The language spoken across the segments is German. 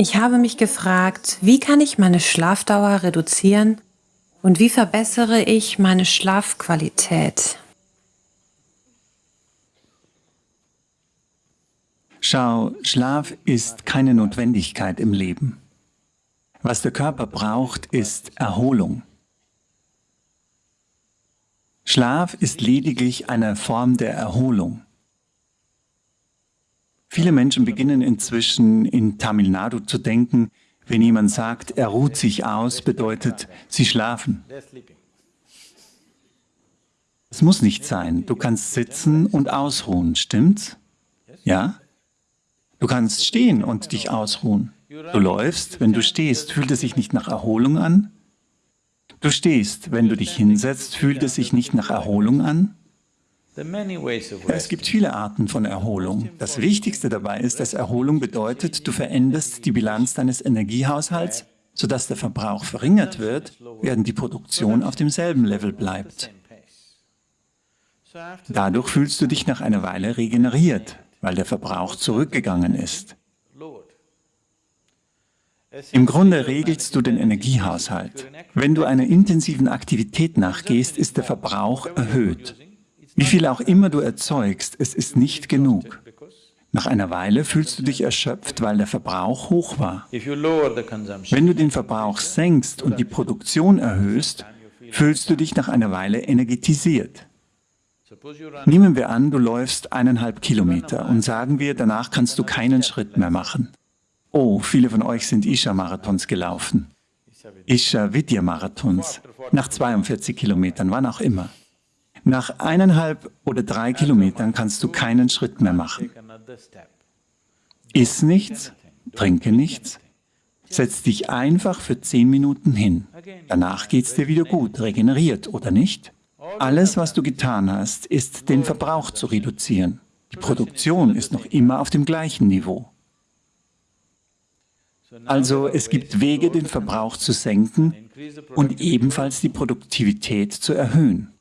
Ich habe mich gefragt, wie kann ich meine Schlafdauer reduzieren und wie verbessere ich meine Schlafqualität? Schau, Schlaf ist keine Notwendigkeit im Leben. Was der Körper braucht, ist Erholung. Schlaf ist lediglich eine Form der Erholung. Viele Menschen beginnen inzwischen in Tamil Nadu zu denken, wenn jemand sagt, er ruht sich aus, bedeutet, sie schlafen. Es muss nicht sein. Du kannst sitzen und ausruhen, stimmt's? Ja? Du kannst stehen und dich ausruhen. Du läufst, wenn du stehst, fühlt es sich nicht nach Erholung an? Du stehst, wenn du dich hinsetzt, fühlt es sich nicht nach Erholung an? Es gibt viele Arten von Erholung. Das Wichtigste dabei ist, dass Erholung bedeutet, du veränderst die Bilanz deines Energiehaushalts, sodass der Verbrauch verringert wird, während die Produktion auf demselben Level bleibt. Dadurch fühlst du dich nach einer Weile regeneriert, weil der Verbrauch zurückgegangen ist. Im Grunde regelst du den Energiehaushalt. Wenn du einer intensiven Aktivität nachgehst, ist der Verbrauch erhöht. Wie viel auch immer du erzeugst, es ist nicht genug. Nach einer Weile fühlst du dich erschöpft, weil der Verbrauch hoch war. Wenn du den Verbrauch senkst und die Produktion erhöhst, fühlst du dich nach einer Weile energetisiert. Nehmen wir an, du läufst eineinhalb Kilometer und sagen wir, danach kannst du keinen Schritt mehr machen. Oh, viele von euch sind Isha-Marathons gelaufen. Isha-Vidya-Marathons. Nach 42 Kilometern, wann auch immer. Nach eineinhalb oder drei Kilometern kannst du keinen Schritt mehr machen. Iss nichts, trinke nichts, setz dich einfach für zehn Minuten hin. Danach geht es dir wieder gut, regeneriert, oder nicht? Alles, was du getan hast, ist, den Verbrauch zu reduzieren. Die Produktion ist noch immer auf dem gleichen Niveau. Also es gibt Wege, den Verbrauch zu senken und ebenfalls die Produktivität zu erhöhen.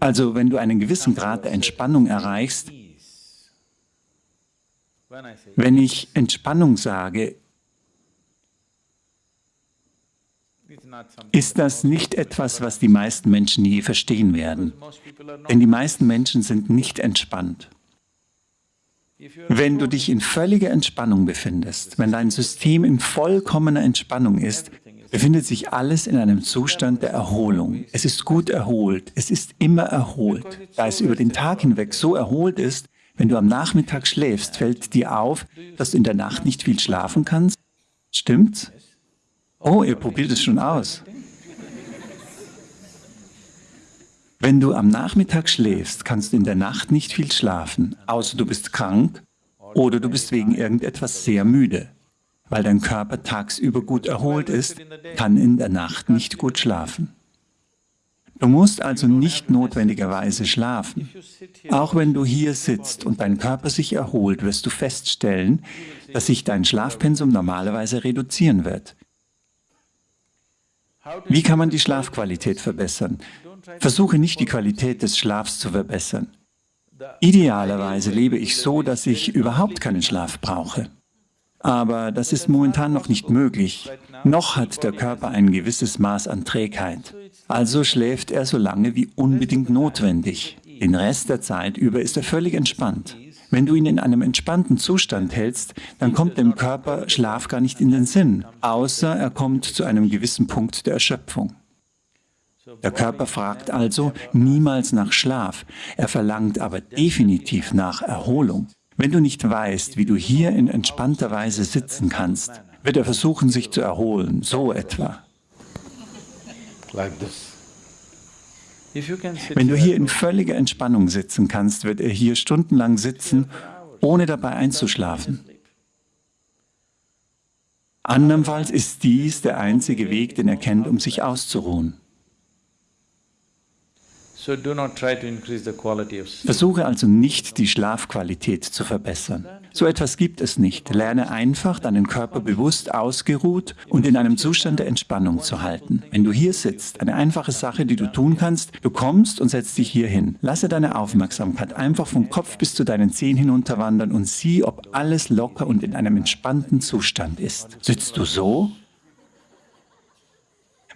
Also wenn du einen gewissen Grad der Entspannung erreichst, wenn ich Entspannung sage, ist das nicht etwas, was die meisten Menschen je verstehen werden. Denn die meisten Menschen sind nicht entspannt. Wenn du dich in völliger Entspannung befindest, wenn dein System in vollkommener Entspannung ist, befindet sich alles in einem Zustand der Erholung. Es ist gut erholt, es ist immer erholt. Da es über den Tag hinweg so erholt ist, wenn du am Nachmittag schläfst, fällt dir auf, dass du in der Nacht nicht viel schlafen kannst? Stimmt's? Oh, ihr probiert es schon aus. Wenn du am Nachmittag schläfst, kannst du in der Nacht nicht viel schlafen, außer du bist krank oder du bist wegen irgendetwas sehr müde. Weil dein Körper tagsüber gut erholt ist, kann in der Nacht nicht gut schlafen. Du musst also nicht notwendigerweise schlafen. Auch wenn du hier sitzt und dein Körper sich erholt, wirst du feststellen, dass sich dein Schlafpensum normalerweise reduzieren wird. Wie kann man die Schlafqualität verbessern? Versuche nicht die Qualität des Schlafs zu verbessern. Idealerweise lebe ich so, dass ich überhaupt keinen Schlaf brauche. Aber das ist momentan noch nicht möglich. Noch hat der Körper ein gewisses Maß an Trägheit. Also schläft er so lange wie unbedingt notwendig. Den Rest der Zeit über ist er völlig entspannt. Wenn du ihn in einem entspannten Zustand hältst, dann kommt dem Körper Schlaf gar nicht in den Sinn, außer er kommt zu einem gewissen Punkt der Erschöpfung. Der Körper fragt also niemals nach Schlaf, er verlangt aber definitiv nach Erholung. Wenn du nicht weißt, wie du hier in entspannter Weise sitzen kannst, wird er versuchen, sich zu erholen, so etwa. Wenn du hier in völliger Entspannung sitzen kannst, wird er hier stundenlang sitzen, ohne dabei einzuschlafen. Andernfalls ist dies der einzige Weg, den er kennt, um sich auszuruhen. Versuche also nicht, die Schlafqualität zu verbessern. So etwas gibt es nicht. Lerne einfach, deinen Körper bewusst ausgeruht und in einem Zustand der Entspannung zu halten. Wenn du hier sitzt, eine einfache Sache, die du tun kannst, du kommst und setzt dich hier hin. Lasse deine Aufmerksamkeit einfach vom Kopf bis zu deinen Zehen hinunterwandern und sieh, ob alles locker und in einem entspannten Zustand ist. Sitzt du so?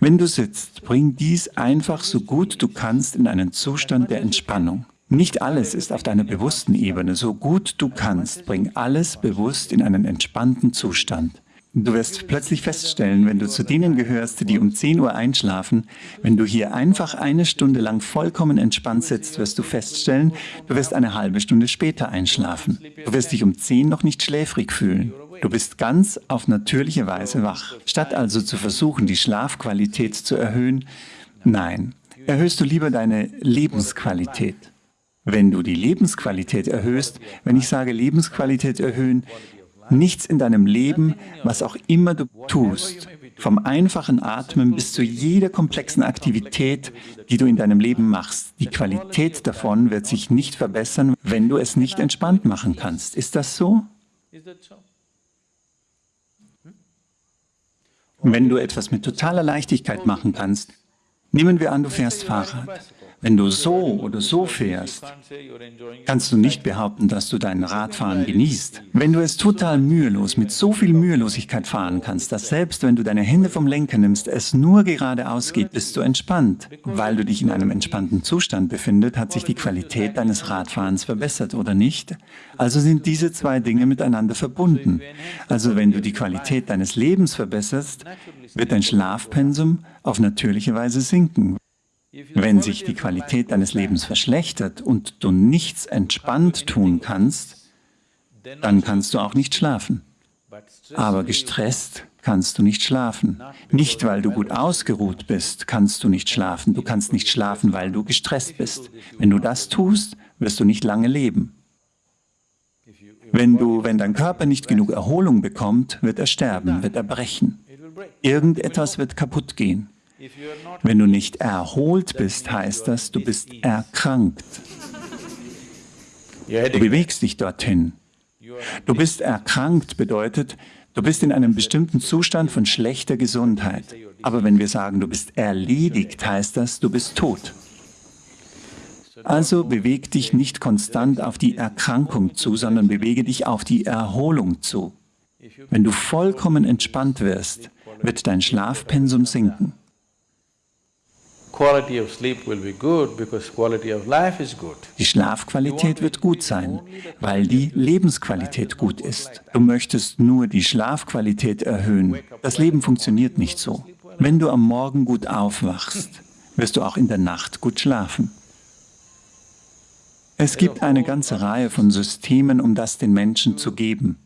Wenn du sitzt, bring dies einfach so gut du kannst in einen Zustand der Entspannung. Nicht alles ist auf deiner bewussten Ebene. So gut du kannst, bring alles bewusst in einen entspannten Zustand. Du wirst plötzlich feststellen, wenn du zu denen gehörst, die um 10 Uhr einschlafen, wenn du hier einfach eine Stunde lang vollkommen entspannt sitzt, wirst du feststellen, du wirst eine halbe Stunde später einschlafen. Du wirst dich um 10 noch nicht schläfrig fühlen. Du bist ganz auf natürliche Weise wach. Statt also zu versuchen, die Schlafqualität zu erhöhen, nein, erhöhst du lieber deine Lebensqualität. Wenn du die Lebensqualität erhöhst, wenn ich sage Lebensqualität erhöhen, nichts in deinem Leben, was auch immer du tust, vom einfachen Atmen bis zu jeder komplexen Aktivität, die du in deinem Leben machst. Die Qualität davon wird sich nicht verbessern, wenn du es nicht entspannt machen kannst. Ist das so? Wenn du etwas mit totaler Leichtigkeit machen kannst, nehmen wir an, du fährst Fahrrad. Wenn du so oder so fährst, kannst du nicht behaupten, dass du dein Radfahren genießt. Wenn du es total mühelos, mit so viel Mühelosigkeit fahren kannst, dass selbst wenn du deine Hände vom Lenker nimmst, es nur geradeaus geht, bist du entspannt. Weil du dich in einem entspannten Zustand befindest, hat sich die Qualität deines Radfahrens verbessert, oder nicht? Also sind diese zwei Dinge miteinander verbunden. Also wenn du die Qualität deines Lebens verbesserst, wird dein Schlafpensum auf natürliche Weise sinken. Wenn sich die Qualität deines Lebens verschlechtert und du nichts entspannt tun kannst, dann kannst du auch nicht schlafen. Aber gestresst kannst du nicht schlafen. Nicht, weil du gut ausgeruht bist, kannst du nicht schlafen. Du kannst nicht schlafen, weil du gestresst bist. Wenn du das tust, wirst du nicht lange leben. Wenn, du, wenn dein Körper nicht genug Erholung bekommt, wird er sterben, wird er brechen. Irgendetwas wird kaputt gehen. Wenn du nicht erholt bist, heißt das, du bist erkrankt. Du bewegst dich dorthin. Du bist erkrankt bedeutet, du bist in einem bestimmten Zustand von schlechter Gesundheit. Aber wenn wir sagen, du bist erledigt, heißt das, du bist tot. Also beweg dich nicht konstant auf die Erkrankung zu, sondern bewege dich auf die Erholung zu. Wenn du vollkommen entspannt wirst, wird dein Schlafpensum sinken. Die Schlafqualität wird gut sein, weil die Lebensqualität gut ist. Du möchtest nur die Schlafqualität erhöhen. Das Leben funktioniert nicht so. Wenn du am Morgen gut aufwachst, wirst du auch in der Nacht gut schlafen. Es gibt eine ganze Reihe von Systemen, um das den Menschen zu geben.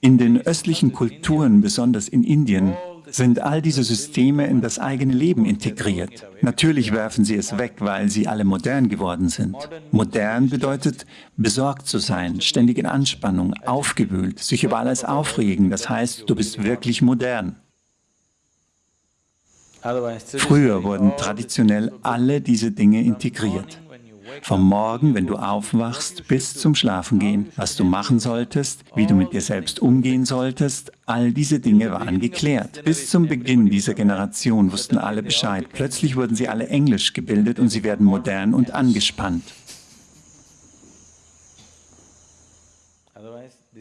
In den östlichen Kulturen, besonders in Indien, sind all diese Systeme in das eigene Leben integriert. Natürlich werfen sie es weg, weil sie alle modern geworden sind. Modern bedeutet, besorgt zu sein, ständig in Anspannung, aufgewühlt, sich über alles aufregen. Das heißt, du bist wirklich modern. Früher wurden traditionell alle diese Dinge integriert. Vom Morgen, wenn du aufwachst, bis zum Schlafengehen, was du machen solltest, wie du mit dir selbst umgehen solltest, all diese Dinge waren geklärt. Bis zum Beginn dieser Generation wussten alle Bescheid. Plötzlich wurden sie alle englisch gebildet und sie werden modern und angespannt.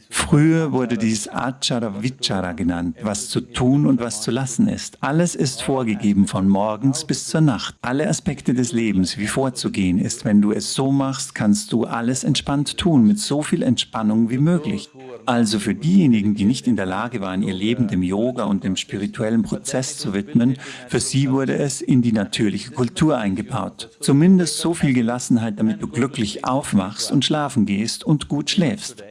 Früher wurde dies Achara Vichara genannt, was zu tun und was zu lassen ist. Alles ist vorgegeben von morgens bis zur Nacht. Alle Aspekte des Lebens, wie vorzugehen ist. Wenn du es so machst, kannst du alles entspannt tun, mit so viel Entspannung wie möglich. Also für diejenigen, die nicht in der Lage waren, ihr Leben dem Yoga und dem spirituellen Prozess zu widmen, für sie wurde es in die natürliche Kultur eingebaut. Zumindest so viel Gelassenheit, damit du glücklich aufwachst und schlafen gehst und gut schläfst.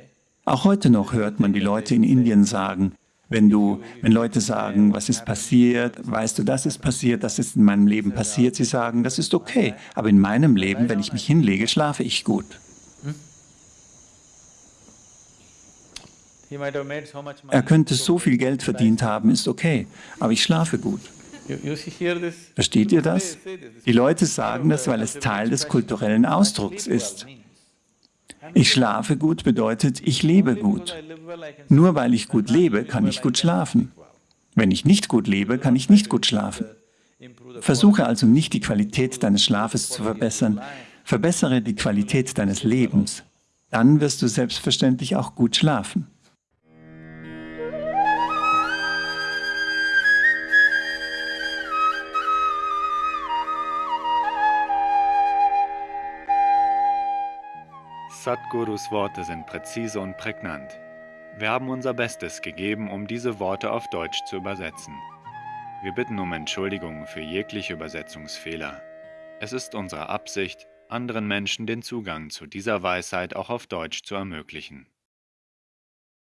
Auch heute noch hört man die Leute in Indien sagen, wenn, du, wenn Leute sagen, was ist passiert, weißt du, das ist passiert, das ist in meinem Leben passiert, sie sagen, das ist okay, aber in meinem Leben, wenn ich mich hinlege, schlafe ich gut. Er könnte so viel Geld verdient haben, ist okay, aber ich schlafe gut. Versteht ihr das? Die Leute sagen das, weil es Teil des kulturellen Ausdrucks ist. Ich schlafe gut bedeutet, ich lebe gut. Nur weil ich gut lebe, kann ich gut schlafen. Wenn ich nicht gut lebe, kann ich nicht gut schlafen. Versuche also nicht die Qualität deines Schlafes zu verbessern, verbessere die Qualität deines Lebens. Dann wirst du selbstverständlich auch gut schlafen. Sadhgurus Worte sind präzise und prägnant. Wir haben unser Bestes gegeben, um diese Worte auf Deutsch zu übersetzen. Wir bitten um Entschuldigung für jegliche Übersetzungsfehler. Es ist unsere Absicht, anderen Menschen den Zugang zu dieser Weisheit auch auf Deutsch zu ermöglichen.